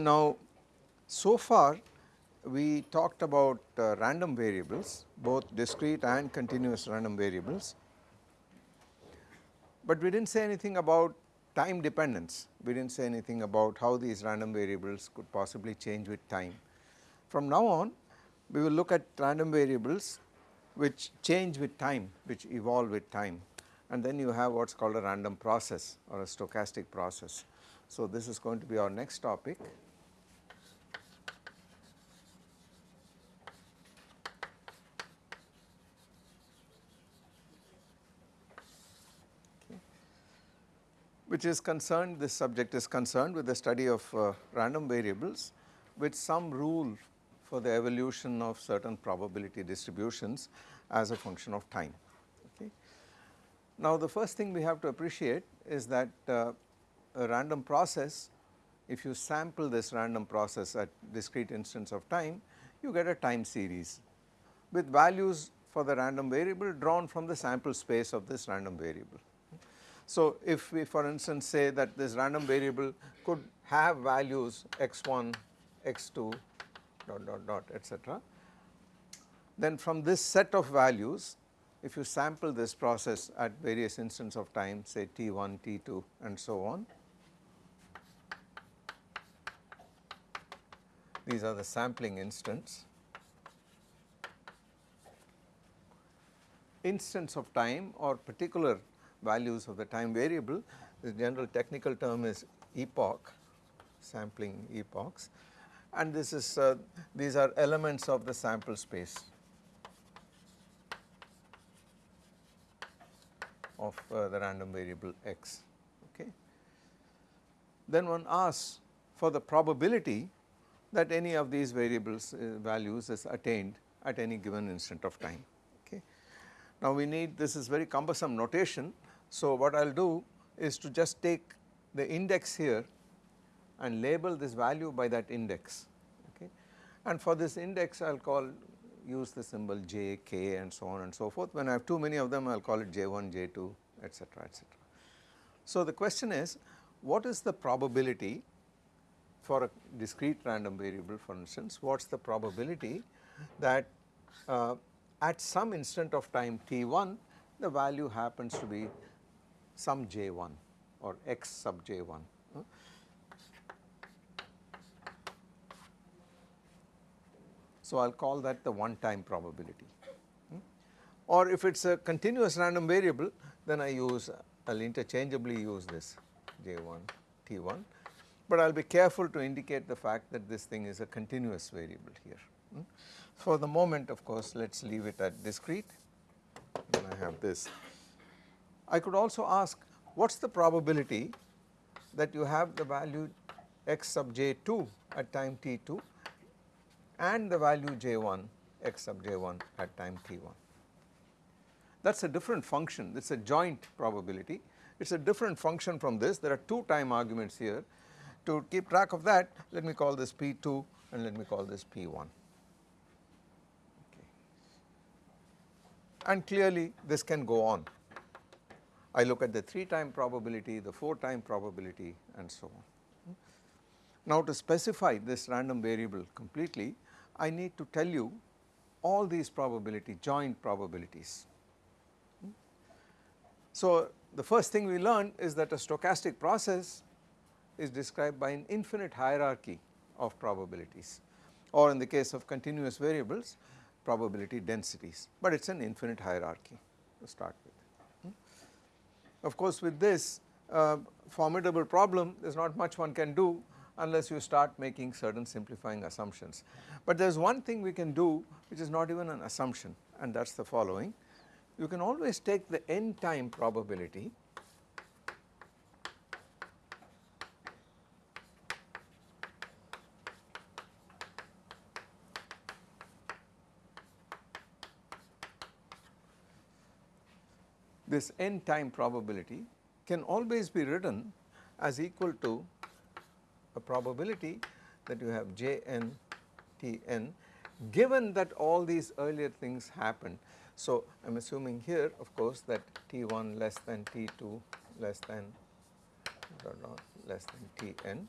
Now, so far we talked about uh, random variables both discrete and continuous random variables, but we did not say anything about time dependence, we did not say anything about how these random variables could possibly change with time. From now on we will look at random variables which change with time, which evolve with time and then you have what is called a random process or a stochastic process. So, this is going to be our next topic. Which is concerned this subject is concerned with the study of uh, random variables with some rule for the evolution of certain probability distributions as a function of time. Okay. Now the first thing we have to appreciate is that uh, a random process if you sample this random process at discrete instance of time you get a time series with values for the random variable drawn from the sample space of this random variable. So, if we for instance say that this random variable could have values x1, x2 dot dot dot etc. Then from this set of values if you sample this process at various instants of time say t1, t2 and so on. These are the sampling instants. Instants of time or particular values of the time variable the general technical term is epoch sampling epochs and this is uh, these are elements of the sample space of uh, the random variable x okay. Then one asks for the probability that any of these variables uh, values is attained at any given instant of time okay. Now we need this is very cumbersome notation so what I will do is to just take the index here and label this value by that index okay and for this index I will call use the symbol j, k and so on and so forth when I have too many of them I will call it j1, j2 etc etc. So the question is what is the probability for a discrete random variable for instance what is the probability that uh, at some instant of time t1 the value happens to be some j1 or x sub j1. So, I will call that the one time probability or if it is a continuous random variable then I use I will interchangeably use this j1 t1 but I will be careful to indicate the fact that this thing is a continuous variable here. For the moment of course let us leave it at discrete and I have this I could also ask what is the probability that you have the value x sub j2 at time t2 and the value j1 x sub j1 at time t1. That is a different function, it is a joint probability, it is a different function from this, there are two time arguments here. To keep track of that, let me call this P2 and let me call this P1. Okay. And clearly this can go on I look at the 3 time probability, the 4 time probability and so on. Now to specify this random variable completely, I need to tell you all these probability joint probabilities. So the first thing we learned is that a stochastic process is described by an infinite hierarchy of probabilities or in the case of continuous variables probability densities, but it is an infinite hierarchy to start with. Of course, with this uh, formidable problem there is not much one can do unless you start making certain simplifying assumptions. But there is one thing we can do which is not even an assumption and that is the following. You can always take the n time probability this n time probability can always be written as equal to a probability that you have j n t n given that all these earlier things happened. So, I am assuming here of course that T1 less than T2 less than less than Tn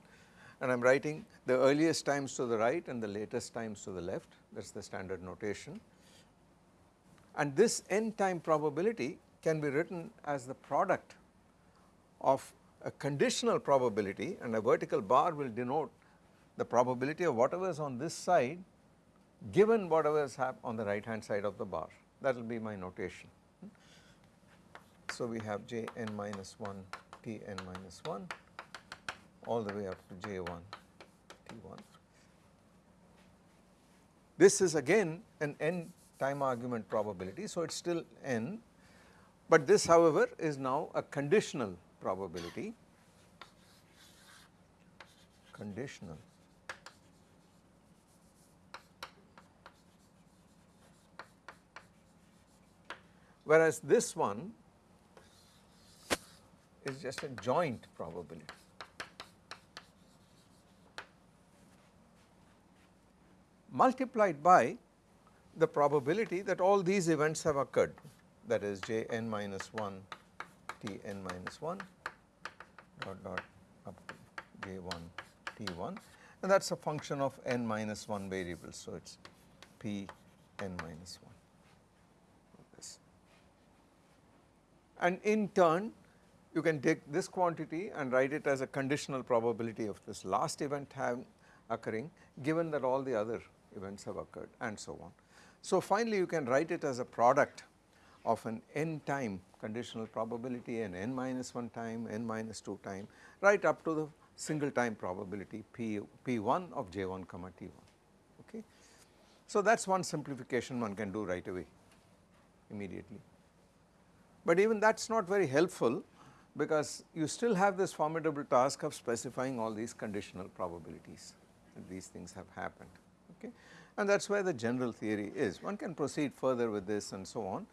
and I am writing the earliest times to the right and the latest times to the left that is the standard notation. And this n time probability can be written as the product of a conditional probability and a vertical bar will denote the probability of whatever is on this side given whatever is on the right hand side of the bar that will be my notation. So, we have j n minus 1 t n minus 1 all the way up to j 1 t 1. This is again an n time argument probability. So, it is still n, but this however is now a conditional probability. Conditional. Whereas this one is just a joint probability. multiplied by the probability that all these events have occurred that is j n minus 1 t n minus 1 dot dot up to j 1 t 1 and that is a function of n minus 1 variables. So, it is p n minus 1 this. And in turn you can take this quantity and write it as a conditional probability of this last event having occurring given that all the other events have occurred and so on. So, finally you can write it as a product of an n time conditional probability and n minus 1 time, n minus 2 time right up to the single time probability p p1 of j1 comma t1 okay. So, that is one simplification one can do right away immediately. But even that is not very helpful because you still have this formidable task of specifying all these conditional probabilities that these things have happened okay and that is where the general theory is. One can proceed further with this and so on,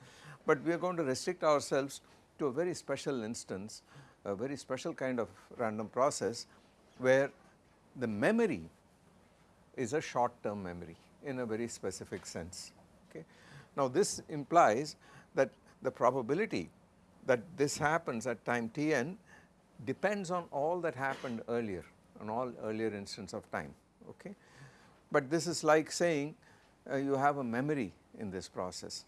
but we are going to restrict ourselves to a very special instance, a very special kind of random process where the memory is a short term memory in a very specific sense. Okay. Now this implies that the probability that this happens at time Tn depends on all that happened earlier on all earlier instance of time okay but this is like saying uh, you have a memory in this process.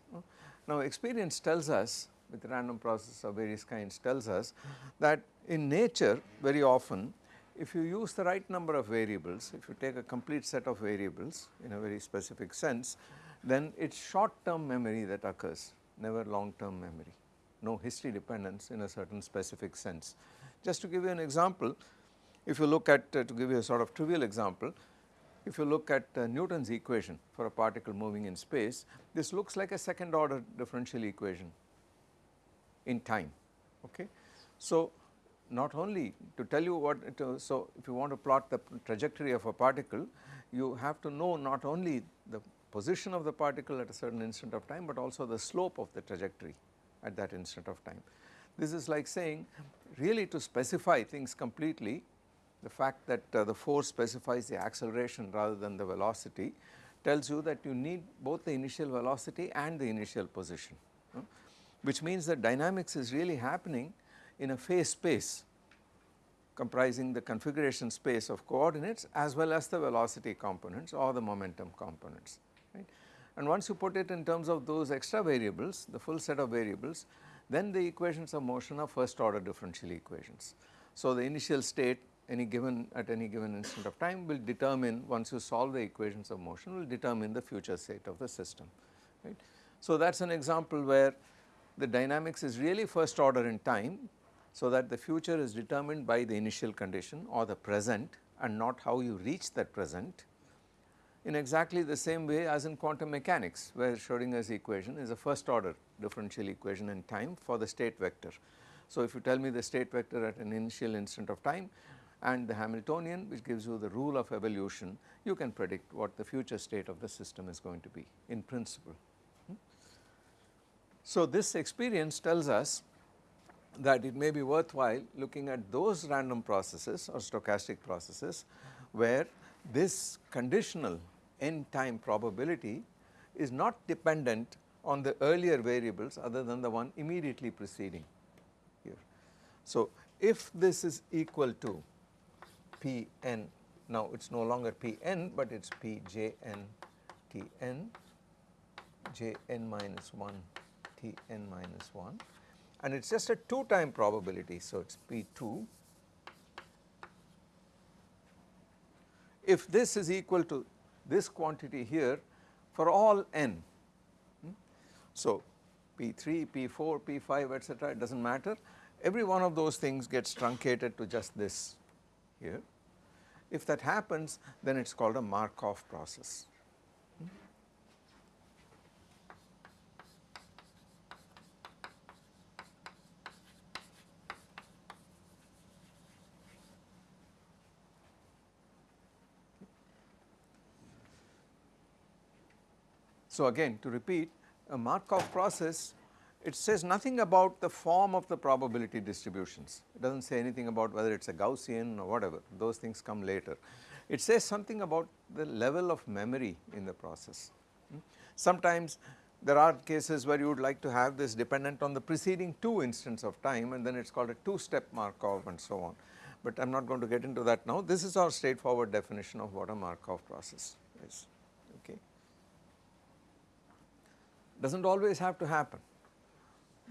Now experience tells us with random process of various kinds tells us that in nature very often if you use the right number of variables, if you take a complete set of variables in a very specific sense, then it is short term memory that occurs, never long term memory, no history dependence in a certain specific sense. Just to give you an example, if you look at, uh, to give you a sort of trivial example, if you look at uh, Newton's equation for a particle moving in space, this looks like a second order differential equation in time. Okay. So, not only to tell you what it is, so if you want to plot the trajectory of a particle, you have to know not only the position of the particle at a certain instant of time, but also the slope of the trajectory at that instant of time. This is like saying really to specify things completely the fact that uh, the force specifies the acceleration rather than the velocity tells you that you need both the initial velocity and the initial position, uh, which means that dynamics is really happening in a phase space comprising the configuration space of coordinates as well as the velocity components or the momentum components. Right. And once you put it in terms of those extra variables, the full set of variables, then the equations of motion are first order differential equations. So, the initial state any given at any given instant of time will determine once you solve the equations of motion will determine the future state of the system right. So that is an example where the dynamics is really first order in time so that the future is determined by the initial condition or the present and not how you reach that present in exactly the same way as in quantum mechanics where Schrodinger's equation is a first order differential equation in time for the state vector. So if you tell me the state vector at an initial instant of time and the Hamiltonian which gives you the rule of evolution you can predict what the future state of the system is going to be in principle. Hmm? So this experience tells us that it may be worthwhile looking at those random processes or stochastic processes where this conditional end time probability is not dependent on the earlier variables other than the one immediately preceding here. So, if this is equal to p n now it is no longer p n but it is p j n t n j n minus 1 t n minus 1 and it is just a 2 time probability. So, it is p 2 if this is equal to this quantity here for all n. Hmm? So, P3, P4, P5 etc. it does not matter every one of those things gets truncated to just this here. If that happens then it is called a Markov process. So, again to repeat a Markov process it says nothing about the form of the probability distributions. It does not say anything about whether it is a Gaussian or whatever those things come later. It says something about the level of memory in the process. Hmm? Sometimes there are cases where you would like to have this dependent on the preceding two instants of time and then it is called a two step Markov and so on. But I am not going to get into that now. This is our straightforward definition of what a Markov process is. Okay. Does not always have to happen.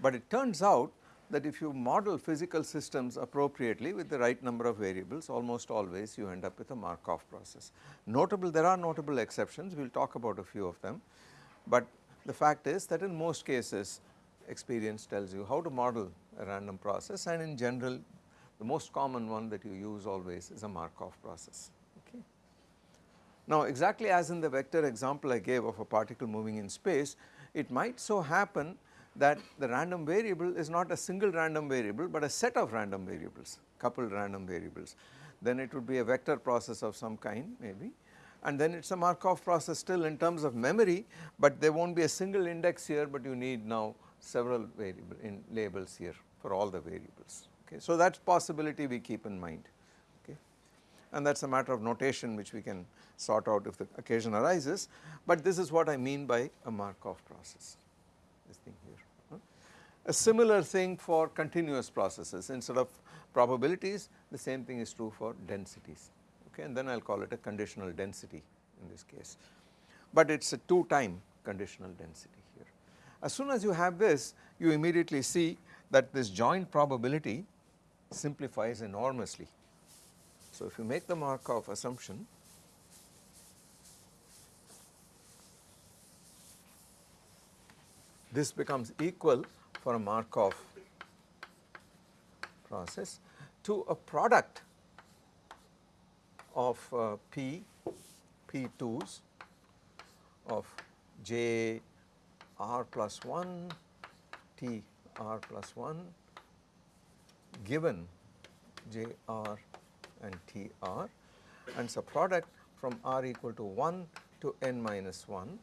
But it turns out that if you model physical systems appropriately with the right number of variables almost always you end up with a Markov process. Notable there are notable exceptions we will talk about a few of them, but the fact is that in most cases experience tells you how to model a random process and in general the most common one that you use always is a Markov process. Okay. Now exactly as in the vector example I gave of a particle moving in space, it might so happen that the random variable is not a single random variable but a set of random variables coupled random variables then it would be a vector process of some kind maybe and then it is a Markov process still in terms of memory but there will not be a single index here but you need now several variable in labels here for all the variables okay. So that possibility we keep in mind okay and that is a matter of notation which we can sort out if the occasion arises but this is what I mean by a Markov process this thing. A similar thing for continuous processes instead of probabilities the same thing is true for densities okay and then I will call it a conditional density in this case. But it is a 2 time conditional density here. As soon as you have this you immediately see that this joint probability simplifies enormously. So if you make the Markov assumption this becomes equal for a Markov process to a product of uh, P, P2s of J r plus 1 T r plus 1 given J r and T r. And a product from r equal to 1 to n minus 1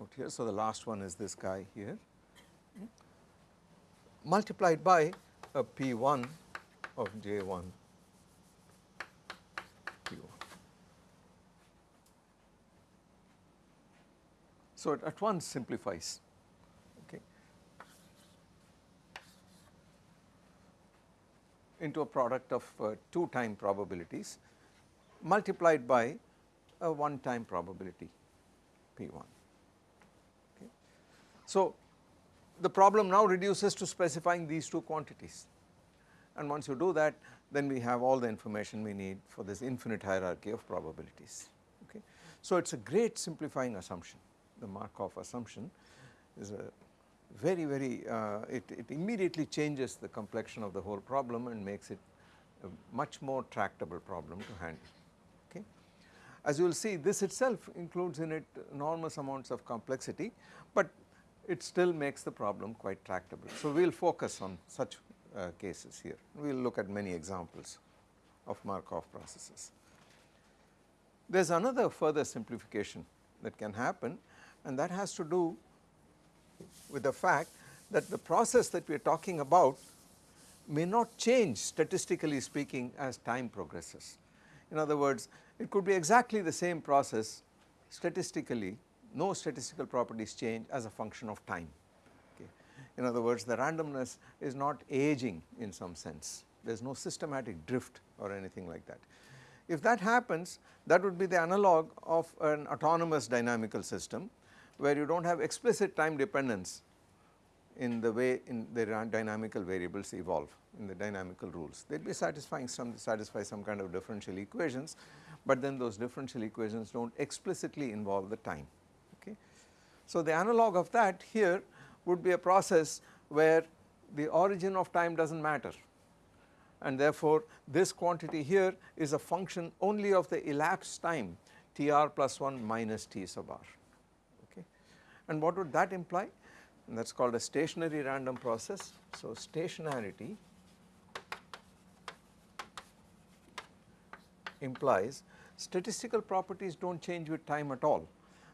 out here. So, the last one is this guy here multiplied by a P1 of J1 P1. So, it at once simplifies okay, into a product of uh, two time probabilities multiplied by a one time probability P1. So, the problem now reduces to specifying these two quantities and once you do that then we have all the information we need for this infinite hierarchy of probabilities okay. So it is a great simplifying assumption the Markov assumption is a very very uh, it, it immediately changes the complexion of the whole problem and makes it a much more tractable problem to handle okay. As you will see this itself includes in it enormous amounts of complexity but it still makes the problem quite tractable. So, we will focus on such uh, cases here, we will look at many examples of Markov processes. There is another further simplification that can happen and that has to do with the fact that the process that we are talking about may not change statistically speaking as time progresses. In other words, it could be exactly the same process statistically, no statistical properties change as a function of time. Okay. In other words, the randomness is not aging in some sense, there is no systematic drift or anything like that. If that happens, that would be the analog of an autonomous dynamical system where you do not have explicit time dependence in the way in the dynamical variables evolve in the dynamical rules. They would be satisfying some satisfy some kind of differential equations, but then those differential equations do not explicitly involve the time. So, the analog of that here would be a process where the origin of time does not matter and therefore, this quantity here is a function only of the elapsed time Tr plus 1 minus T sub r. Okay. And what would that imply? And that is called a stationary random process. So, stationarity implies statistical properties do not change with time at all.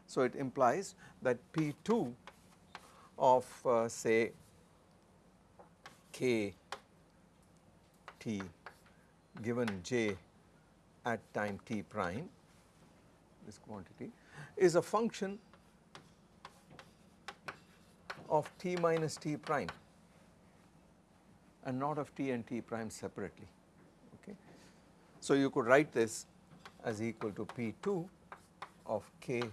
So, it implies that P2 of uh, say k t given j at time t prime this quantity is a function of t minus t prime and not of t and t prime separately. Okay. So, you could write this as equal to P2 of k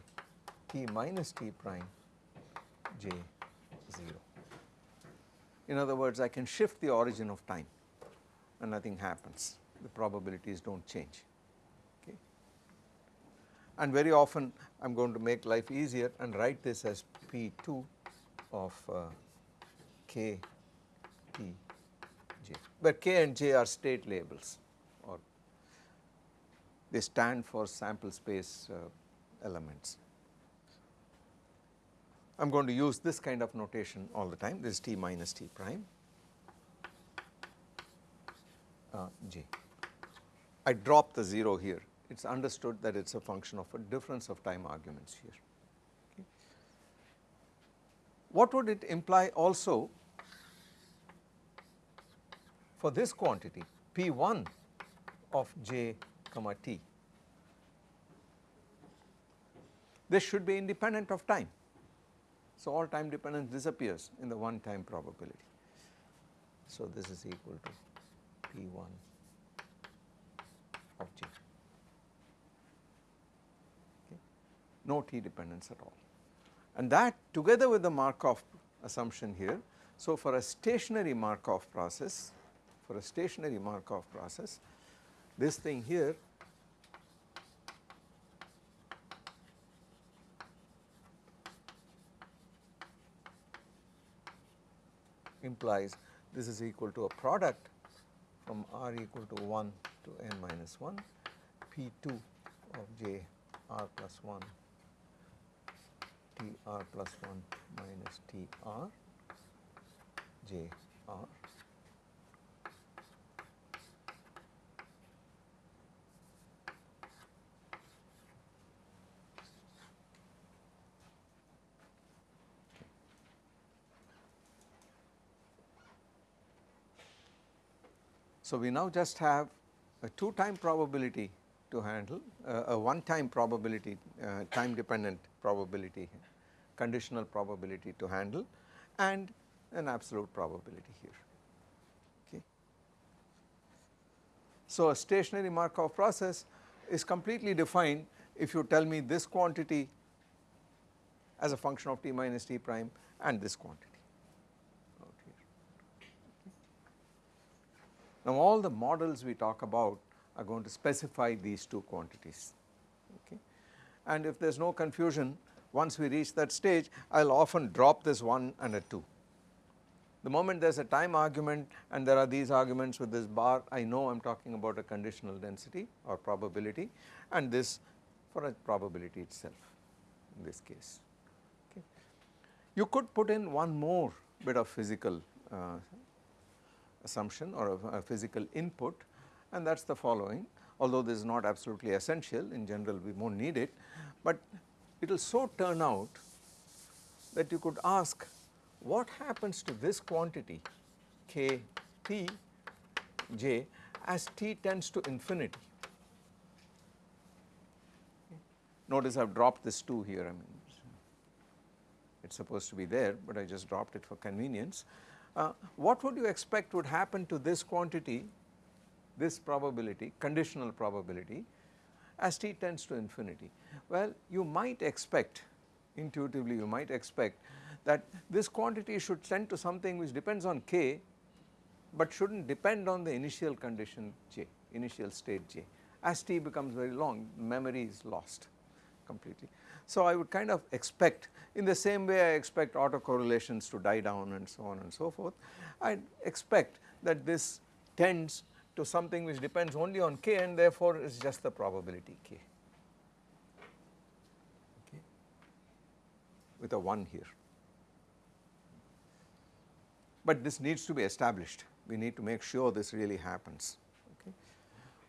t minus t prime j 0. In other words, I can shift the origin of time and nothing happens, the probabilities do not change. Okay. And very often I am going to make life easier and write this as P2 of uh, k t j, where k and j are state labels or they stand for sample space uh, elements. I am going to use this kind of notation all the time, this is t minus t prime uh, j. I drop the 0 here, it is understood that it is a function of a difference of time arguments here. Okay. What would it imply also for this quantity P1 of j comma t? This should be independent of time. So, all time dependence disappears in the one time probability. So, this is equal to P1 of G. Okay. No T dependence at all. And that together with the Markov assumption here. So, for a stationary Markov process, for a stationary Markov process, this thing here implies this is equal to a product from r equal to 1 to n minus 1 P2 of j r plus 1 T r plus 1 minus T r j r So, we now just have a two time probability to handle, uh, a one time probability, uh, time dependent probability, conditional probability to handle and an absolute probability here. Okay. So, a stationary Markov process is completely defined if you tell me this quantity as a function of t minus t prime and this quantity. Now all the models we talk about are going to specify these two quantities okay. And if there is no confusion once we reach that stage I will often drop this 1 and a 2. The moment there is a time argument and there are these arguments with this bar I know I am talking about a conditional density or probability and this for a probability itself in this case. Okay. You could put in one more bit of physical uh, assumption or a, a physical input and that is the following although this is not absolutely essential in general we won't need it, but it will so turn out that you could ask what happens to this quantity k t j as t tends to infinity. Notice I have dropped this 2 here I mean it is supposed to be there but I just dropped it for convenience. Uh, what would you expect would happen to this quantity this probability conditional probability as t tends to infinity. Well you might expect intuitively you might expect that this quantity should tend to something which depends on k but should not depend on the initial condition j initial state j as t becomes very long memory is lost completely. So I would kind of expect in the same way I expect autocorrelations to die down and so on and so forth I expect that this tends to something which depends only on k and therefore is just the probability k okay with a 1 here. But this needs to be established we need to make sure this really happens okay.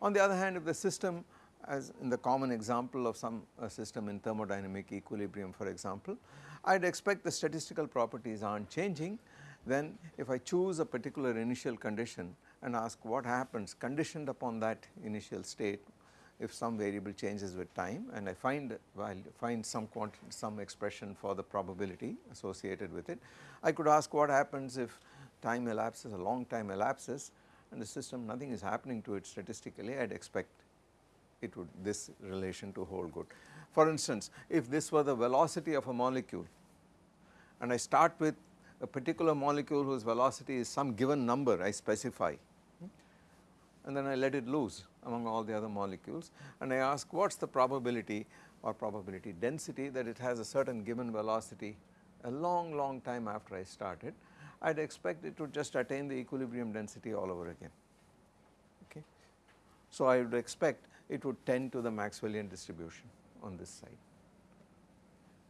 On the other hand if the system as in the common example of some uh, system in thermodynamic equilibrium for example, I would expect the statistical properties are not changing then if I choose a particular initial condition and ask what happens conditioned upon that initial state if some variable changes with time and I find well, find some quantity some expression for the probability associated with it. I could ask what happens if time elapses a long time elapses and the system nothing is happening to it statistically I would expect it would this relation to hold good. For instance, if this were the velocity of a molecule and I start with a particular molecule whose velocity is some given number I specify and then I let it loose among all the other molecules and I ask what is the probability or probability density that it has a certain given velocity a long long time after I started I would expect it to just attain the equilibrium density all over again okay. So I would expect it would tend to the Maxwellian distribution on this side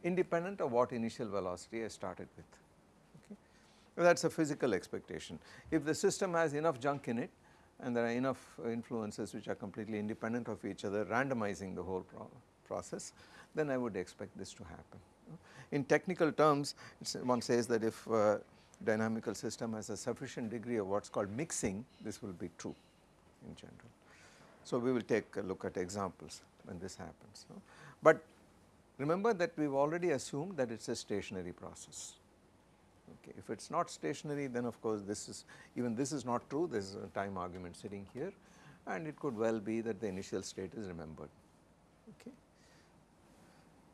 independent of what initial velocity I started with okay. That is a physical expectation. If the system has enough junk in it and there are enough influences which are completely independent of each other randomizing the whole pro process then I would expect this to happen. In technical terms one says that if uh, dynamical system has a sufficient degree of what is called mixing this will be true in general. So we will take a look at examples when this happens. But remember that we have already assumed that it is a stationary process. Okay. If it is not stationary then of course this is even this is not true there is a time argument sitting here and it could well be that the initial state is remembered. Okay.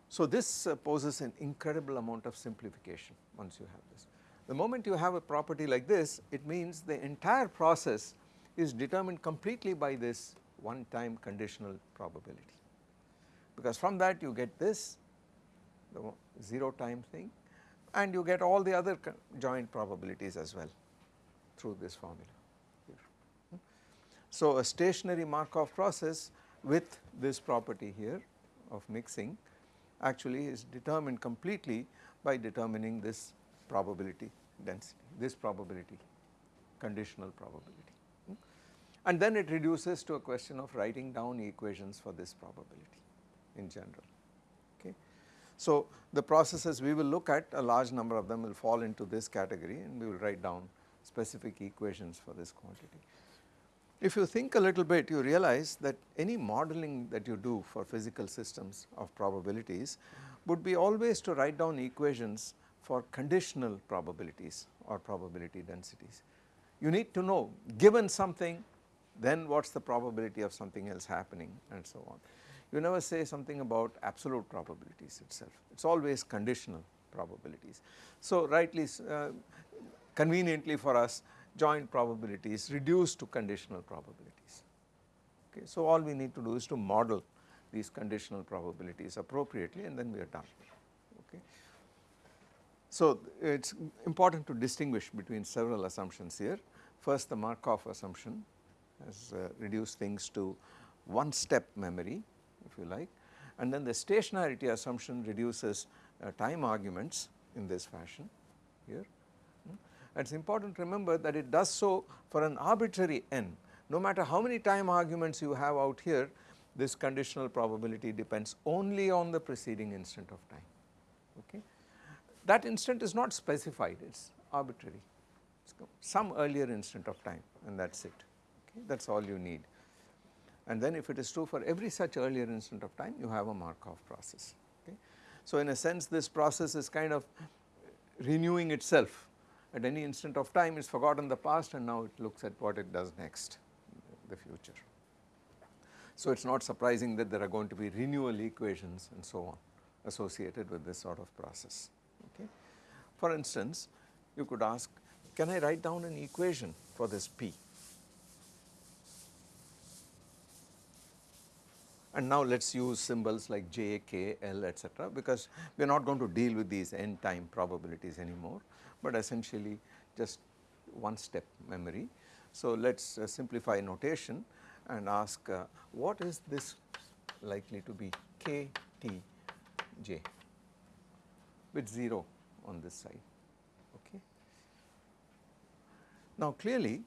So this uh, poses an incredible amount of simplification once you have this. The moment you have a property like this it means the entire process is determined completely by this one time conditional probability because from that you get this the 0 time thing and you get all the other joint probabilities as well through this formula here. So a stationary Markov process with this property here of mixing actually is determined completely by determining this probability density, this probability conditional probability and then it reduces to a question of writing down equations for this probability in general. Okay. So the processes we will look at a large number of them will fall into this category and we will write down specific equations for this quantity. If you think a little bit you realize that any modeling that you do for physical systems of probabilities would be always to write down equations for conditional probabilities or probability densities. You need to know given something then what is the probability of something else happening and so on. You never say something about absolute probabilities itself, it is always conditional probabilities. So rightly uh, conveniently for us joint probabilities reduced to conditional probabilities. Okay. So all we need to do is to model these conditional probabilities appropriately and then we are done. Okay. So it is important to distinguish between several assumptions here. First the Markov assumption has uh, reduced things to one step memory if you like and then the stationarity assumption reduces uh, time arguments in this fashion here. Hmm. It is important to remember that it does so for an arbitrary n no matter how many time arguments you have out here this conditional probability depends only on the preceding instant of time okay. that instant is not specified it is arbitrary it is some earlier instant of time and that is it okay that is all you need. And then if it is true for every such earlier instant of time you have a Markov process okay. So in a sense this process is kind of renewing itself at any instant of time it is forgotten the past and now it looks at what it does next the future. So it is not surprising that there are going to be renewal equations and so on associated with this sort of process okay. For instance you could ask can I write down an equation for this P and now let us use symbols like j, k, l etc. because we are not going to deal with these n time probabilities anymore, but essentially just one step memory. So let us uh, simplify notation and ask uh, what is this likely to be k t j with 0 on this side okay. Now clearly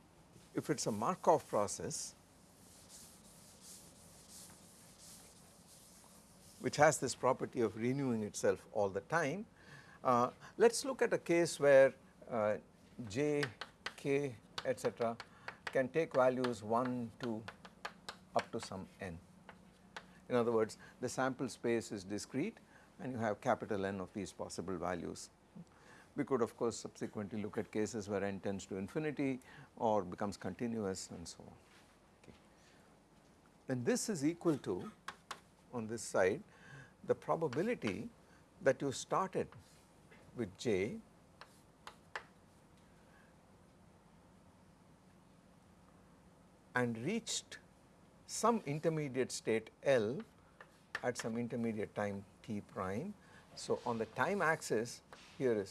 if it is a Markov process which has this property of renewing itself all the time. Uh, let us look at a case where uh, j, k etc. can take values 1 2 up to some n. In other words the sample space is discrete and you have capital N of these possible values. We could of course subsequently look at cases where n tends to infinity or becomes continuous and so on. Okay. This is equal to on this side the probability that you started with J and reached some intermediate state L at some intermediate time t prime. So, on the time axis here is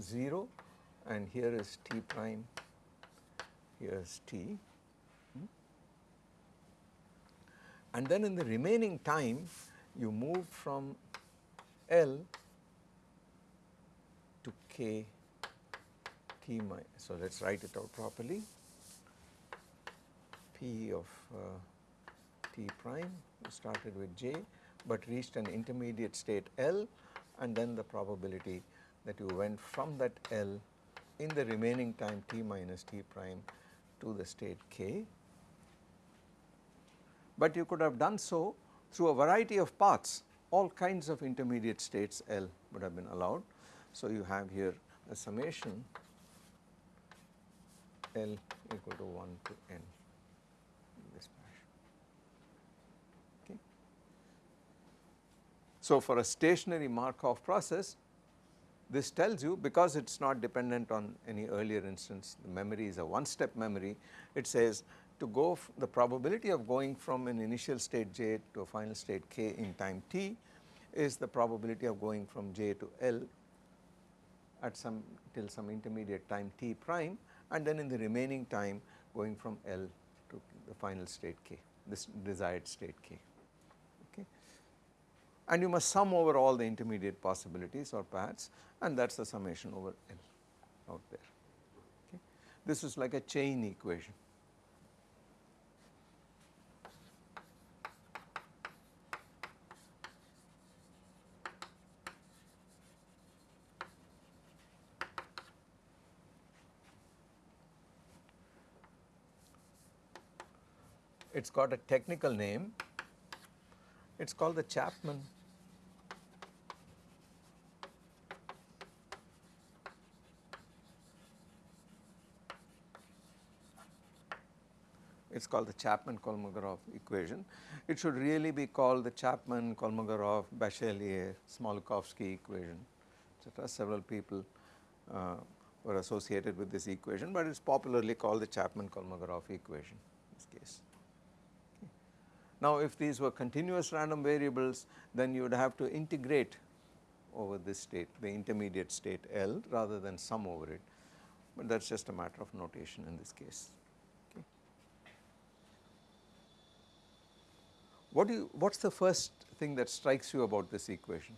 0 and here is t prime, here is t and then in the remaining time you move from L to K T minus. So, let us write it out properly P of uh, T prime started with J, but reached an intermediate state L and then the probability that you went from that L in the remaining time T minus T prime to the state K but you could have done so through a variety of paths all kinds of intermediate states L would have been allowed. So, you have here a summation L equal to 1 to n in this fashion. Okay. So, for a stationary Markov process this tells you because it is not dependent on any earlier instance the memory is a one step memory it says to go the probability of going from an initial state j to a final state k in time t is the probability of going from j to L at some till some intermediate time t prime and then in the remaining time going from L to the final state k this desired state k. Okay? And you must sum over all the intermediate possibilities or paths and that is the summation over L out there. Okay. This is like a chain equation it has got a technical name, it is called the Chapman it is called the Chapman-Kolmogorov equation. It should really be called the Chapman-Kolmogorov Bachelier Smoluchowski equation etc. Several people uh, were associated with this equation, but it is popularly called the Chapman-Kolmogorov equation in this case. Now if these were continuous random variables then you would have to integrate over this state the intermediate state L rather than sum over it, but that is just a matter of notation in this case. Okay. What do you what is the first thing that strikes you about this equation?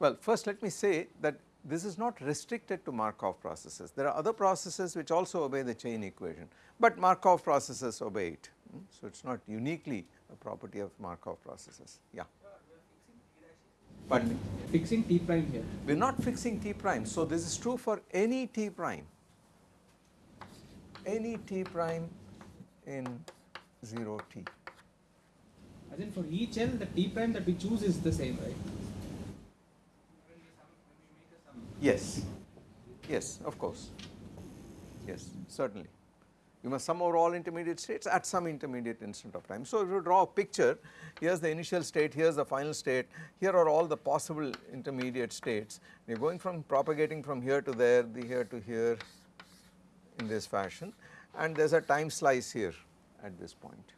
Well first let me say that this is not restricted to Markov processes. There are other processes which also obey the chain equation, but Markov processes obey it Mm, So, it is not uniquely a property of Markov processes, yeah. Pardon me? Fixing T prime here. We are not fixing T prime, so this is true for any T prime, any T prime in 0 T. As in for each L, the T prime that we choose is the same, right? Yes, yes, of course, yes, certainly. You must sum over all intermediate states at some intermediate instant of time. So, if you draw a picture, here is the initial state, here is the final state, here are all the possible intermediate states. You are going from propagating from here to there, the here to here in this fashion and there is a time slice here at this point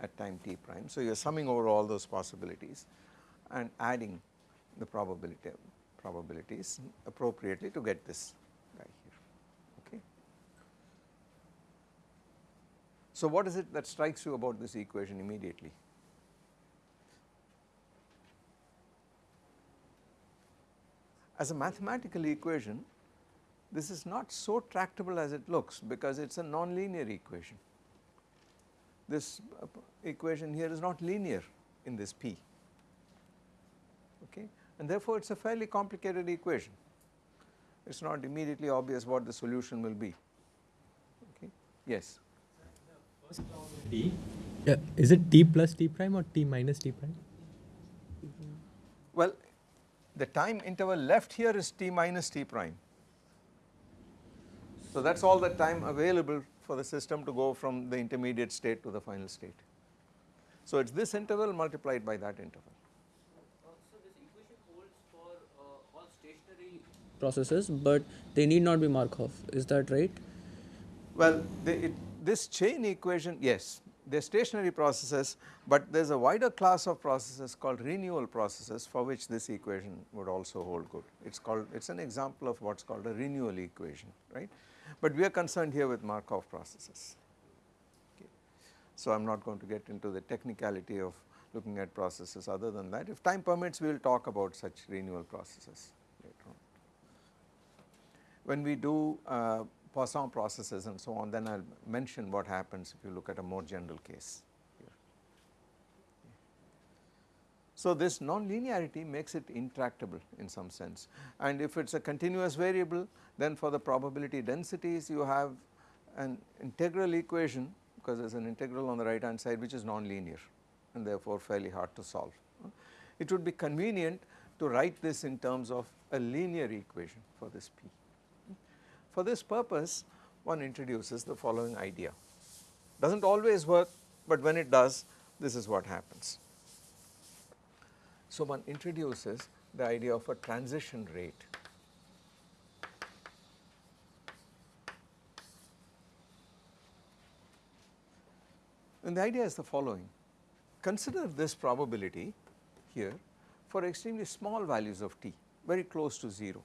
at time t prime. So, you are summing over all those possibilities and adding the probability probabilities appropriately to get this guy here. Okay. So, what is it that strikes you about this equation immediately? As a mathematical equation, this is not so tractable as it looks because it is a nonlinear equation. This uh, equation here is not linear in this P okay and therefore it is a fairly complicated equation. It is not immediately obvious what the solution will be okay yes T. Yeah, is it T plus T prime or T minus T prime? well the time interval left here is t minus t prime. So that is all the time available for the system to go from the intermediate state to the final state. So it is this interval multiplied by that interval. So this equation holds for uh, all stationary processes, but they need not be Markov. Is that right? Well, it, this chain equation, yes, they are stationary processes, but there is a wider class of processes called renewal processes for which this equation would also hold good. It is called, it is an example of what is called a renewal equation, right. But we are concerned here with Markov processes. Okay. So, I am not going to get into the technicality of looking at processes other than that. If time permits, we will talk about such renewal processes. When we do uh, Poisson processes and so on, then I will mention what happens if you look at a more general case here. So, this non-linearity makes it intractable in some sense and if it is a continuous variable then for the probability densities you have an integral equation because there is an integral on the right hand side which is non-linear and therefore fairly hard to solve. It would be convenient to write this in terms of a linear equation for this P. For this purpose one introduces the following idea. Does not always work but when it does this is what happens. So one introduces the idea of a transition rate. And the idea is the following. Consider this probability here for extremely small values of t, very close to 0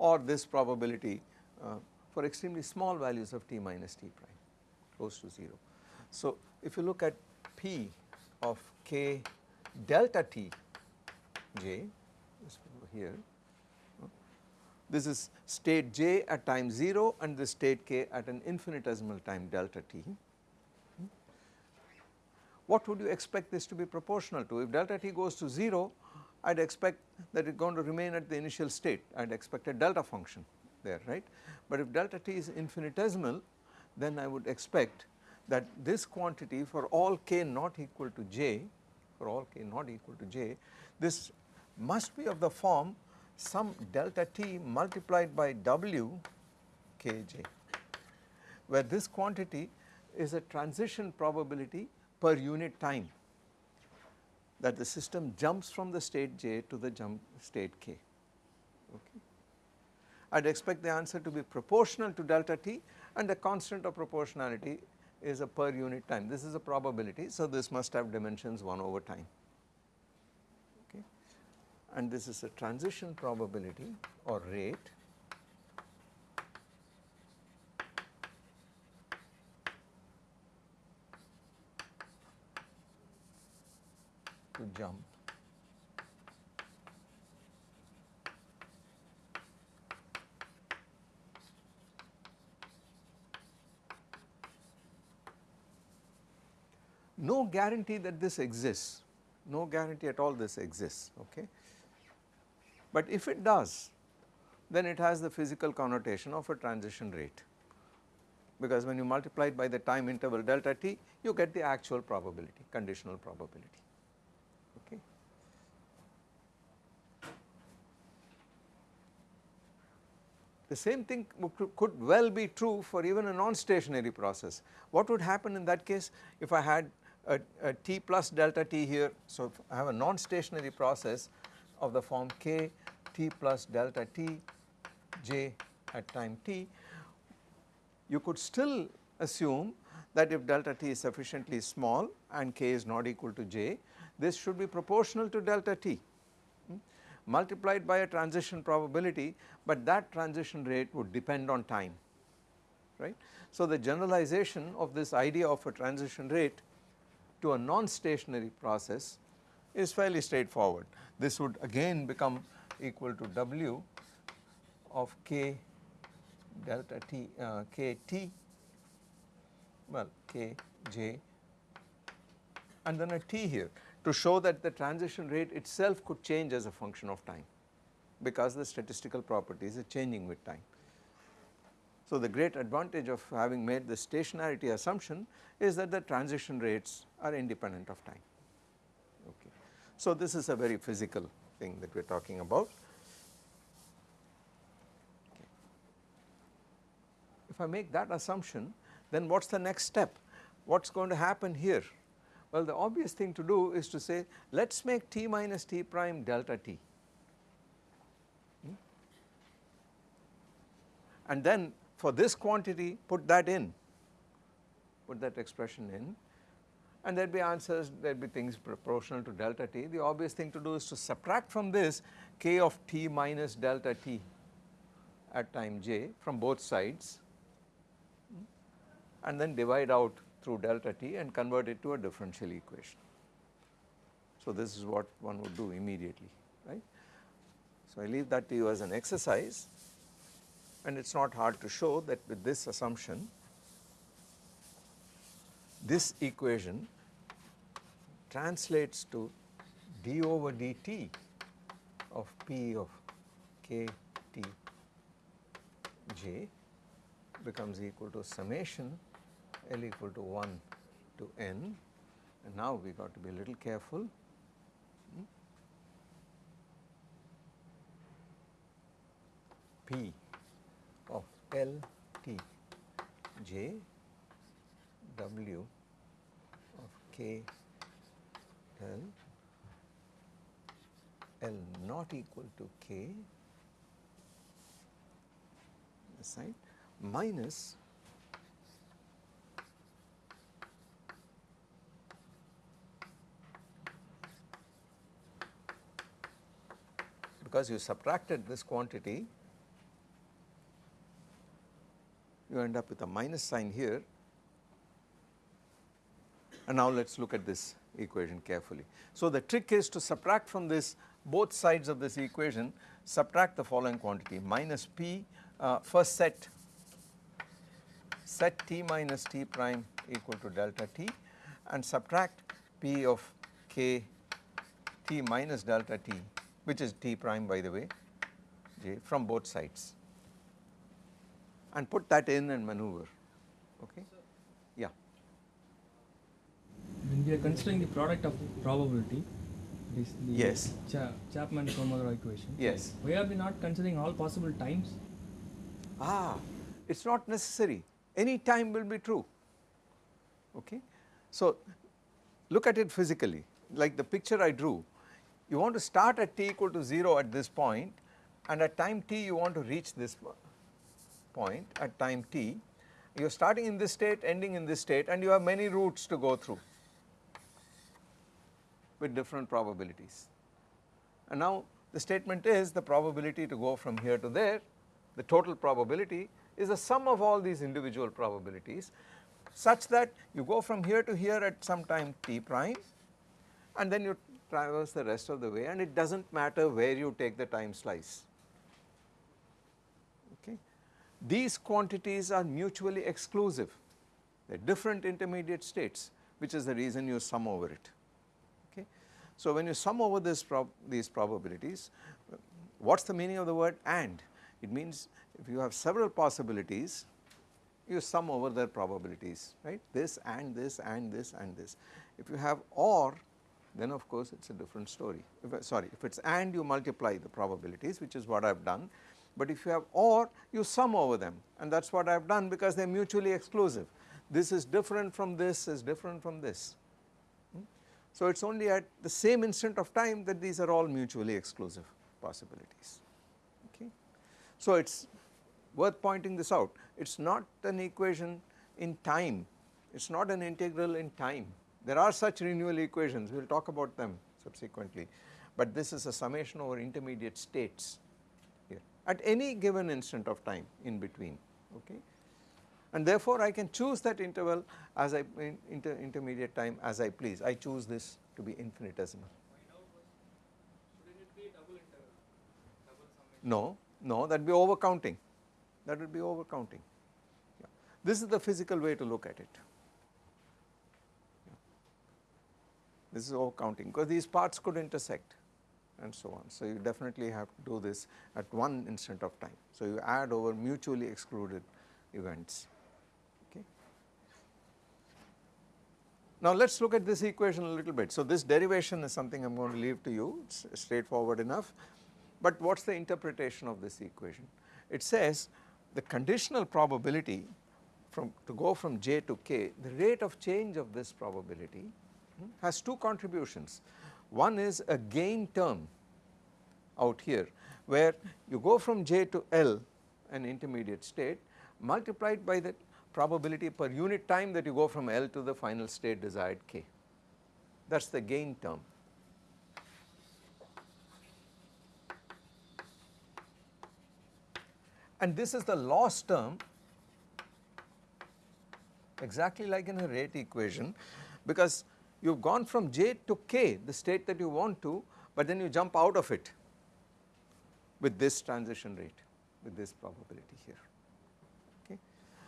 or this probability uh, for extremely small values of t minus t prime, close to 0. So, if you look at p of k delta t j, here, this is state j at time 0 and the state k at an infinitesimal time delta t. What would you expect this to be proportional to? If delta t goes to 0, I would expect that it is going to remain at the initial state, I would expect a delta function there, right. But if delta t is infinitesimal, then I would expect that this quantity for all k not equal to j, for all k not equal to j, this must be of the form some delta t multiplied by w kj, where this quantity is a transition probability per unit time that the system jumps from the state j to the jump state k. Okay. I would expect the answer to be proportional to delta t and the constant of proportionality is a per unit time. This is a probability. So, this must have dimensions 1 over time okay. and this is a transition probability or rate jump. Guarantee that this exists, no guarantee at all this exists okay. But if it does then it has the physical connotation of a transition rate. Because when you multiply it by the time interval delta t you get the actual probability conditional probability okay. The same thing could well be true for even a non-stationary process. What would happen in that case if I had a, a t plus delta t here. So, if I have a non-stationary process of the form k t plus delta t j at time t, you could still assume that if delta t is sufficiently small and k is not equal to j, this should be proportional to delta t multiplied by a transition probability, but that transition rate would depend on time, right. So, the generalization of this idea of a transition rate to a non-stationary process is fairly straightforward. This would again become equal to W of K delta T uh, K T well K J and then a T here to show that the transition rate itself could change as a function of time because the statistical properties are changing with time. So, the great advantage of having made the stationarity assumption is that the transition rates are independent of time. Okay. So, this is a very physical thing that we are talking about. Okay. If I make that assumption then what is the next step? What is going to happen here? Well, the obvious thing to do is to say let us make t minus t prime delta t. Hmm? And then for this quantity put that in, put that expression in and there would be answers, there would be things proportional to delta t. The obvious thing to do is to subtract from this k of t minus delta t at time j from both sides hmm, and then divide out through delta t and convert it to a differential equation. So, this is what one would do immediately right. So, I leave that to you as an exercise and it is not hard to show that with this assumption this equation translates to d over dt of p of k t j becomes equal to summation L equal to 1 to n and now we got to be a little careful. Hmm. P of L T J W of K L L not equal to K this side minus because you subtracted this quantity you end up with a minus sign here. And now let us look at this equation carefully. So, the trick is to subtract from this both sides of this equation subtract the following quantity minus p uh, first set. Set t minus t prime equal to delta t and subtract p of k t minus delta t which is t prime by the way j from both sides. And put that in and maneuver okay? Yeah. When we are considering the product of probability this the yes. Cha Chapman Kolmogorov equation yes. why are we not considering all possible times? Ah it's not necessary. Any time will be true okay? So look at it physically. Like the picture I drew you want to start at t equal to 0 at this point and at time t you want to reach this point at time t. You are starting in this state ending in this state and you have many routes to go through with different probabilities. And now the statement is the probability to go from here to there, the total probability is the sum of all these individual probabilities such that you go from here to here at some time t prime and then you traverse the rest of the way and it does not matter where you take the time slice. Okay. These quantities are mutually exclusive, they are different intermediate states which is the reason you sum over it. Okay. So when you sum over this prob these probabilities, what is the meaning of the word AND? It means if you have several possibilities, you sum over their probabilities, right, this and this and this and this. If you have OR, then of course it is a different story, if, sorry, if it is AND you multiply the probabilities, which is what I have done, but if you have OR, you sum over them and that is what I have done because they are mutually exclusive. This is different from this, is different from this. Hmm? So it is only at the same instant of time that these are all mutually exclusive possibilities. Okay. So it is worth pointing this out. It is not an equation in time, it is not an integral in time. There are such renewal equations, we will talk about them subsequently, but this is a summation over intermediate states here at any given instant of time in between. Okay. And therefore, I can choose that interval as I in inter intermediate time as I please. I choose this to be infinitesimal. No, no, that would be overcounting. That would be overcounting. Yeah. This is the physical way to look at it. Yeah. This is all counting because these parts could intersect and so on. So you definitely have to do this at one instant of time. So you add over mutually excluded events. Okay. Now let us look at this equation a little bit. So this derivation is something I am going to leave to you, it is straightforward enough. But what is the interpretation of this equation? It says the conditional probability from to go from j to k, the rate of change of this probability has two contributions. One is a gain term out here where you go from j to L an intermediate state multiplied by the probability per unit time that you go from L to the final state desired k. That is the gain term. and this is the loss term exactly like in a rate equation because you have gone from j to k the state that you want to but then you jump out of it with this transition rate with this probability here okay.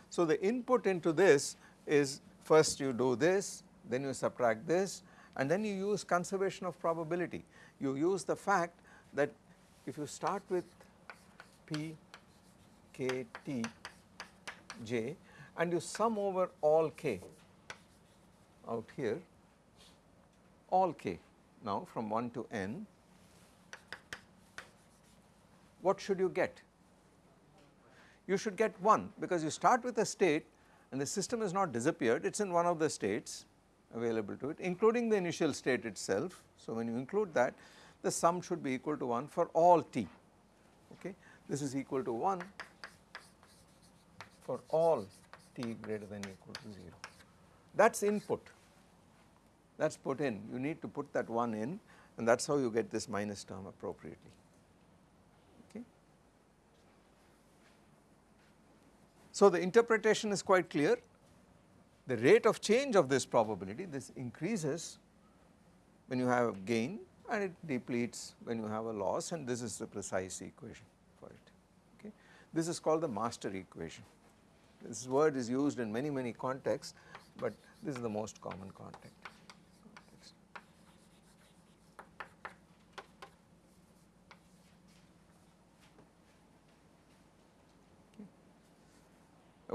So the input into this is first you do this then you subtract this and then you use conservation of probability you use the fact that if you start with p k t j and you sum over all k out here all k now from 1 to n what should you get? You should get 1 because you start with a state and the system has not disappeared it is in one of the states available to it including the initial state itself. So when you include that the sum should be equal to 1 for all t okay this is equal to 1 for all t greater than equal to 0. That is input, that is put in, you need to put that 1 in and that is how you get this minus term appropriately. Okay. So the interpretation is quite clear, the rate of change of this probability, this increases when you have a gain and it depletes when you have a loss and this is the precise equation for it. Okay. This is called the master equation. This word is used in many many contexts but this is the most common context.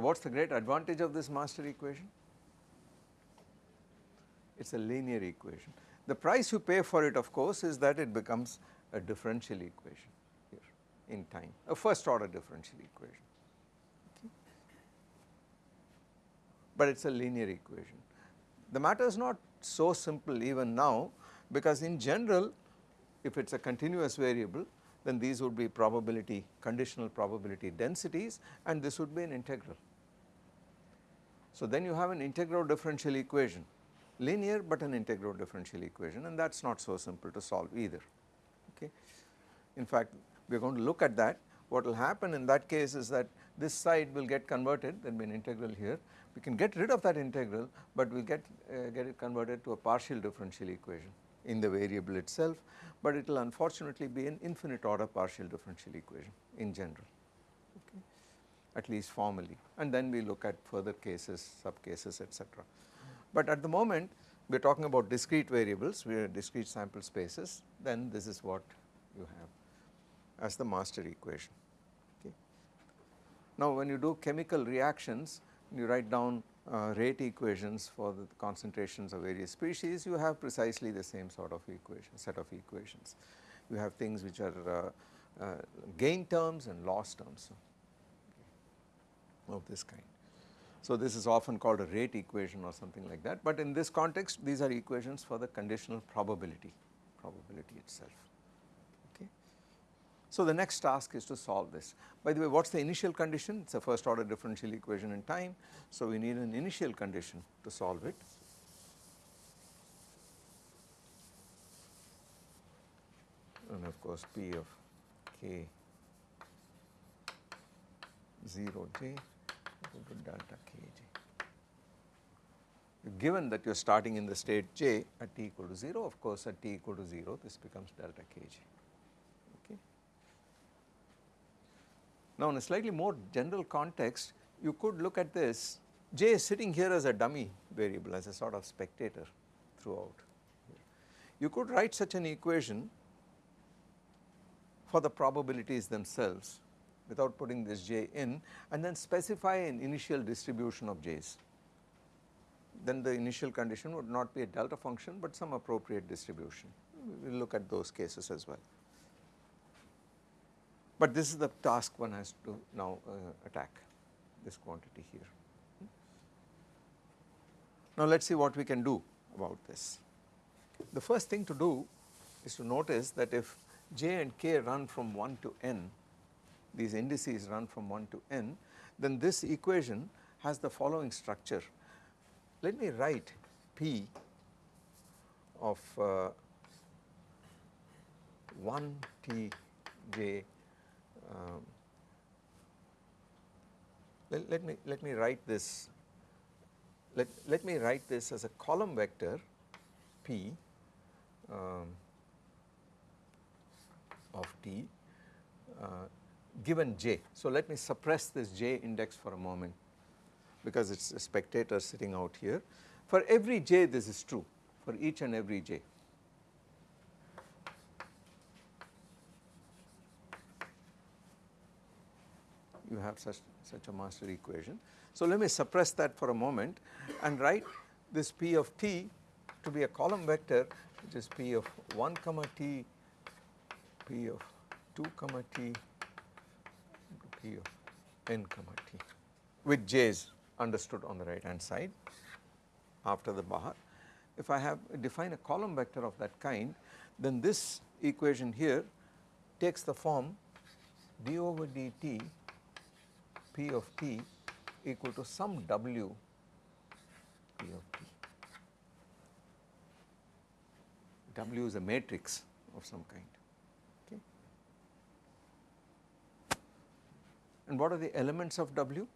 What is the great advantage of this master equation? It is a linear equation. The price you pay for it of course is that it becomes a differential equation here in time, a first order differential equation. but it is a linear equation. The matter is not so simple even now because in general if it is a continuous variable then these would be probability conditional probability densities and this would be an integral. So then you have an integral differential equation linear but an integral differential equation and that is not so simple to solve either. Okay. In fact we are going to look at that. What will happen in that case is that this side will get converted there will be an integral here. We can get rid of that integral but we will get uh, get it converted to a partial differential equation in the variable itself but it will unfortunately be an infinite order partial differential equation in general at least formally and then we look at further cases sub cases etc. But at the moment we are talking about discrete variables, we are discrete sample spaces, then this is what you have as the master equation. Okay. Now when you do chemical reactions, you write down uh, rate equations for the concentrations of various species, you have precisely the same sort of equation, set of equations. You have things which are uh, uh, gain terms and loss terms of this kind. So this is often called a rate equation or something like that, but in this context these are equations for the conditional probability, probability itself. Okay. So the next task is to solve this. By the way, what is the initial condition? It is a first order differential equation in time, so we need an initial condition to solve it. And of course P of k 0 j Given that you are starting in the state j at t equal to 0, of course at t equal to 0 this becomes delta kj. Okay. Now in a slightly more general context you could look at this j is sitting here as a dummy variable as a sort of spectator throughout. You could write such an equation for the probabilities themselves without putting this j in and then specify an initial distribution of j's. Then the initial condition would not be a delta function but some appropriate distribution. We will look at those cases as well. But this is the task one has to now uh, attack this quantity here. Now let us see what we can do about this. The first thing to do is to notice that if j and k run from 1 to n these indices run from 1 to n, then this equation has the following structure. Let me write P of uh, 1 T j um, let, let, me let me write this let, let me write this as a column vector P um, of T uh, given j. So let me suppress this j index for a moment because it is a spectator sitting out here. For every j this is true for each and every j. You have such, such a master equation. So let me suppress that for a moment and write this p of t to be a column vector which is p of 1 comma t, p of 2 comma t Of n comma t with j's understood on the right hand side after the bar. If I have define a column vector of that kind then this equation here takes the form d over dt p of t equal to some w p of t. W is a matrix of some kind. And what are the elements of W?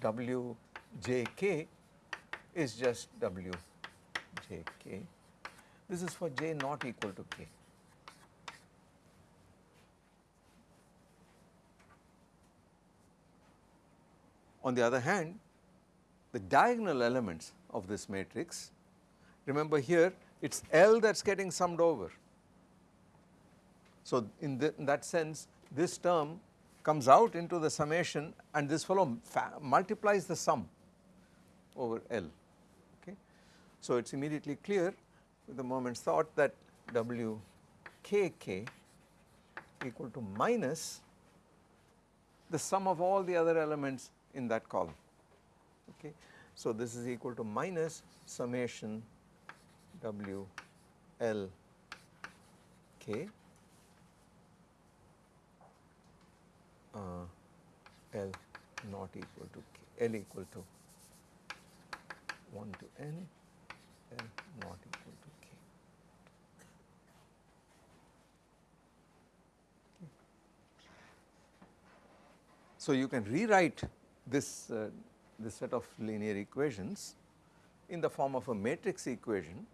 W j k is just W j k. This is for j not equal to k. On the other hand, the diagonal elements of this matrix remember here it is L that is getting summed over. So in, the, in, that sense this term comes out into the summation and this fellow multiplies the sum over L okay. So it is immediately clear with a moment's thought that W k k equal to minus the sum of all the other elements in that column okay. So this is equal to minus summation W L K. Uh, L not equal to K, L equal to 1 to N, L not equal to K. So you can rewrite this, uh, this set of linear equations in the form of a matrix equation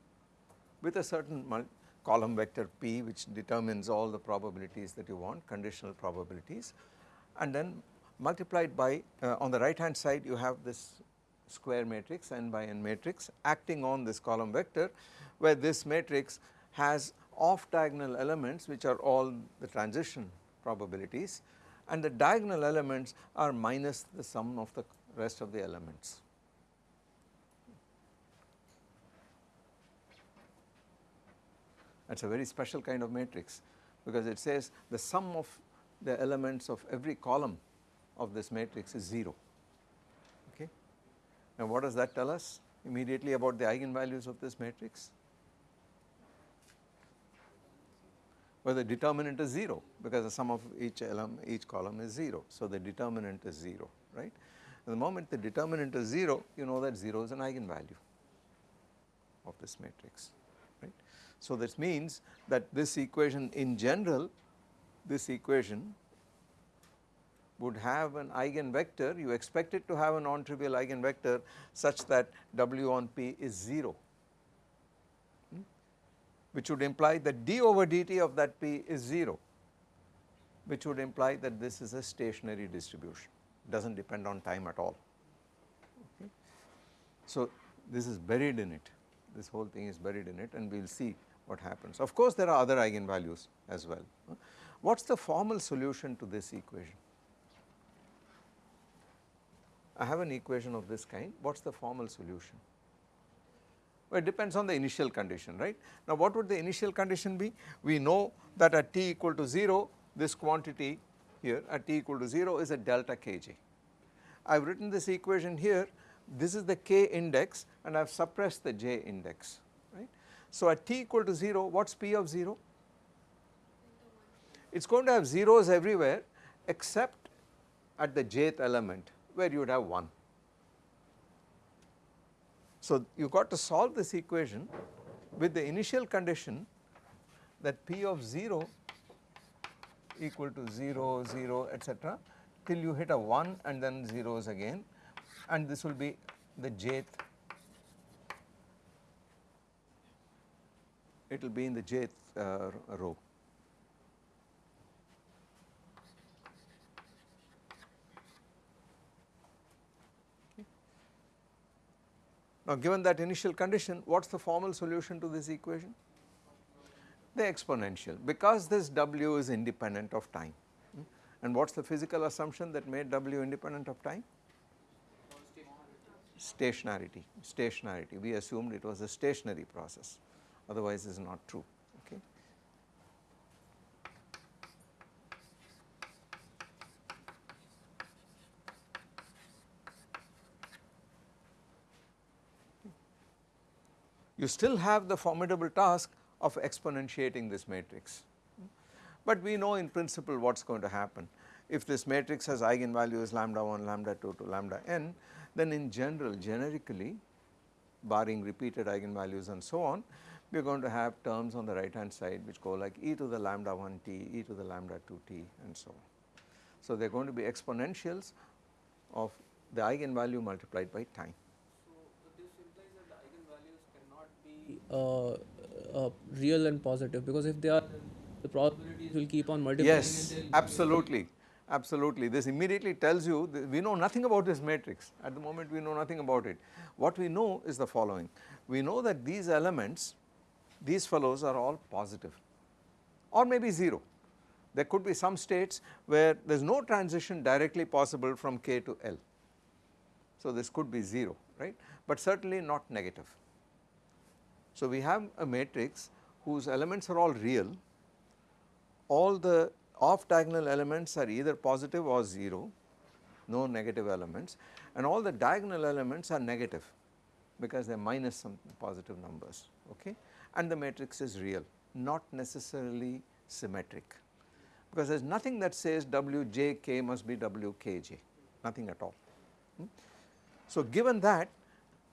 with a certain column vector P which determines all the probabilities that you want conditional probabilities and then multiplied by uh, on the right hand side you have this square matrix n by n matrix acting on this column vector where this matrix has off diagonal elements which are all the transition probabilities and the diagonal elements are minus the sum of the rest of the elements. That is a very special kind of matrix because it says the sum of the elements of every column of this matrix is 0 okay. Now what does that tell us immediately about the eigenvalues of this matrix? Well the determinant is 0 because the sum of each element each column is 0 so the determinant is 0 right. the moment the determinant is 0 you know that 0 is an eigenvalue of this matrix. So this means that this equation in general this equation would have an eigenvector, you expect it to have a non-trivial eigenvector such that W on P is 0, hmm, which would imply that d over dt of that P is 0, which would imply that this is a stationary distribution, does not depend on time at all. Okay. So this is buried in it, this whole thing is buried in it and we will see what happens. Of course there are other eigenvalues as well. What is the formal solution to this equation? I have an equation of this kind, what is the formal solution? Well, it depends on the initial condition, right. Now what would the initial condition be? We know that at t equal to 0, this quantity here at t equal to 0 is a delta kj. I have written this equation here, this is the k index and I have suppressed the j index, right. So at t equal to 0, what is p of 0? It is going to have zeros everywhere except at the jth element where you would have 1. So you got to solve this equation with the initial condition that P of 0 equal to 0, 0 etc till you hit a 1 and then zeros again and this will be the jth it will be in the jth uh, row. Now given that initial condition what is the formal solution to this equation? The exponential because this W is independent of time hmm? and what is the physical assumption that made W independent of time? Stationarity, stationarity we assumed it was a stationary process otherwise it is not true. you still have the formidable task of exponentiating this matrix. But we know in principle what is going to happen. If this matrix has eigenvalues lambda 1, lambda 2 to lambda n, then in general generically barring repeated eigenvalues and so on, we are going to have terms on the right hand side which go like e to the lambda 1 t, e to the lambda 2 t and so on. So they are going to be exponentials of the eigenvalue multiplied by time. So, this implies that the eigenvalues cannot be uh, uh, real and positive because if they are the probabilities will keep on multiplying. Yes, absolutely, absolutely. This immediately tells you we know nothing about this matrix at the moment we know nothing about it. What we know is the following, we know that these elements, these fellows are all positive or maybe 0. There could be some states where there is no transition directly possible from k to L. So this could be 0 right but certainly not negative. So we have a matrix whose elements are all real, all the off diagonal elements are either positive or 0, no negative elements and all the diagonal elements are negative because they are minus some positive numbers okay and the matrix is real not necessarily symmetric because there is nothing that says Wjk must be Wkj nothing at all. Hmm. So given that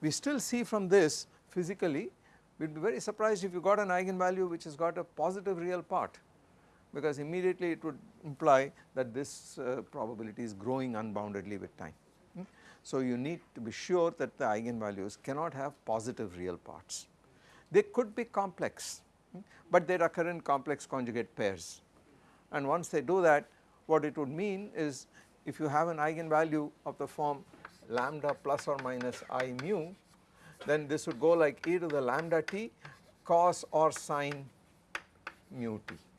we still see from this physically we would be very surprised if you got an eigenvalue which has got a positive real part because immediately it would imply that this uh, probability is growing unboundedly with time. Hmm? So you need to be sure that the eigenvalues cannot have positive real parts. They could be complex but they occur in complex conjugate pairs. And once they do that what it would mean is if you have an eigenvalue of the form lambda plus or minus i mu then this would go like e to the lambda t cos or sine mu t.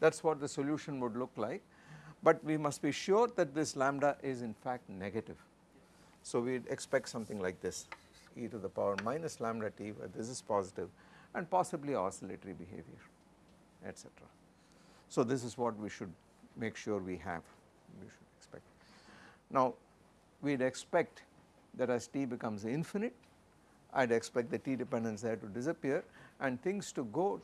That is what the solution would look like but we must be sure that this lambda is in fact negative. So we would expect something like this e to the power minus lambda t where this is positive and possibly oscillatory behavior etc. So this is what we should make sure we have we should expect. Now we would expect that as t becomes infinite I would expect the t dependence there to disappear and things to go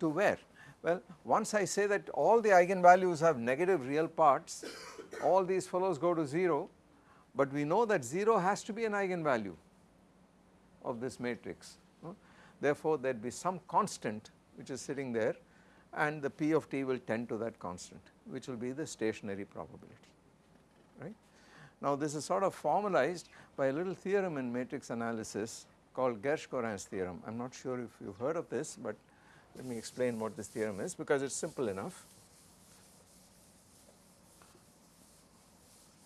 to where? Well once I say that all the eigenvalues have negative real parts all these fellows go to 0 but we know that 0 has to be an eigenvalue of this matrix. Therefore there would be some constant which is sitting there and the p of t will tend to that constant which will be the stationary probability right. Now this is sort of formalized by a little theorem in matrix analysis called Gershgorin's theorem. I am not sure if you have heard of this but let me explain what this theorem is because it is simple enough.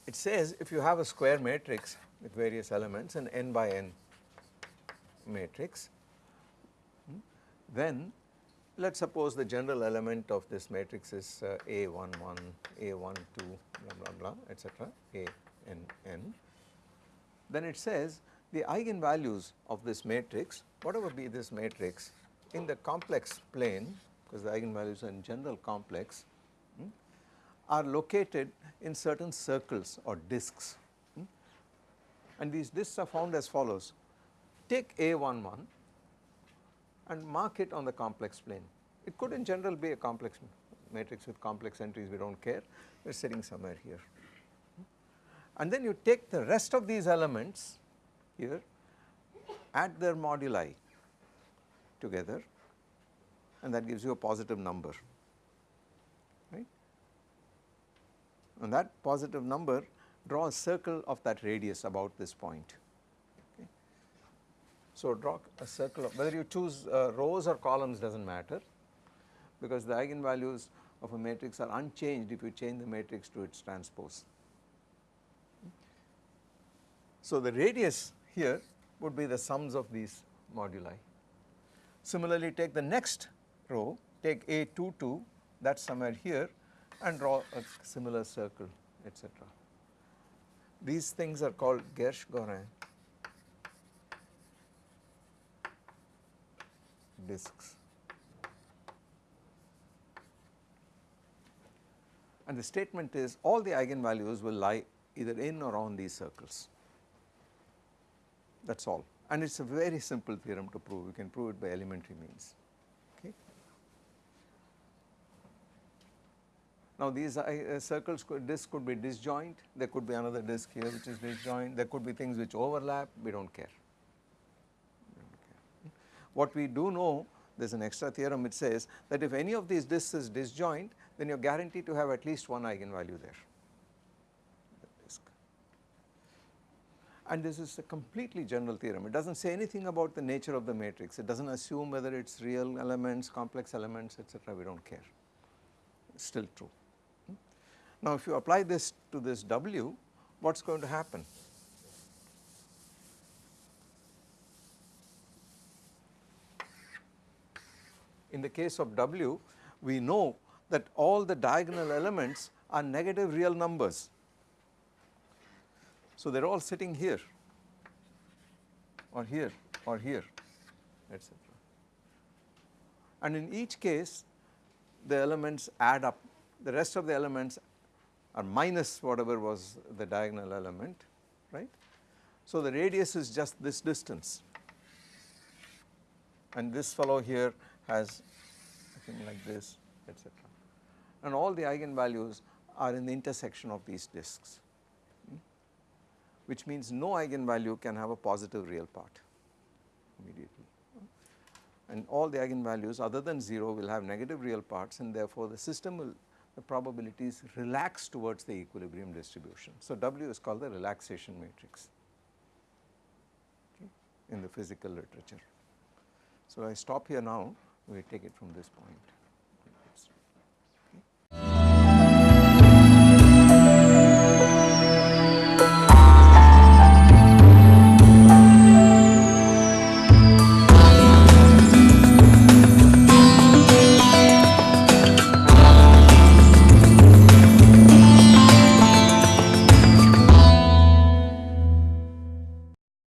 It says if you have a square matrix with various elements an n by n matrix hmm, then let us suppose the general element of this matrix is uh, A11, A12 blah blah blah etc A n n then it says the eigenvalues of this matrix whatever be this matrix in the complex plane because the eigenvalues are in general complex hmm, are located in certain circles or disks hmm, and these disks are found as follows. Take A11 and mark it on the complex plane. It could in general be a complex matrix with complex entries we do not care. We are sitting somewhere here. And then you take the rest of these elements here add their moduli together and that gives you a positive number right and that positive number draw a circle of that radius about this point so draw a circle of whether you choose uh, rows or columns does not matter because the eigenvalues of a matrix are unchanged if you change the matrix to its transpose. So the radius here would be the sums of these moduli. Similarly take the next row take A22 that is somewhere here and draw a similar circle etc. These things are called Gershgorin disks. And the statement is all the eigenvalues will lie either in or on these circles that is all and it is a very simple theorem to prove. You can prove it by elementary means. Okay. Now these uh, circles could, could be disjoint. There could be another disk here which is disjoint. There could be things which overlap. We do not care. What we do know there is an extra theorem which says that if any of these disks is disjoint then you are guaranteed to have at least one eigenvalue there. And this is a completely general theorem, it does not say anything about the nature of the matrix, it does not assume whether it is real elements, complex elements etc. we do not care, it is still true. Hmm? Now if you apply this to this W, what is going to happen? in the case of W we know that all the diagonal elements are negative real numbers. So they are all sitting here or here or here etc. And in each case the elements add up the rest of the elements are minus whatever was the diagonal element right. So the radius is just this distance and this fellow here has something like this etc. And all the eigenvalues are in the intersection of these disks which means no eigenvalue can have a positive real part immediately and all the eigenvalues other than 0 will have negative real parts and therefore the system will the probabilities relax towards the equilibrium distribution. So W is called the relaxation matrix okay, in the physical literature. So, I stop here now we take it from this point.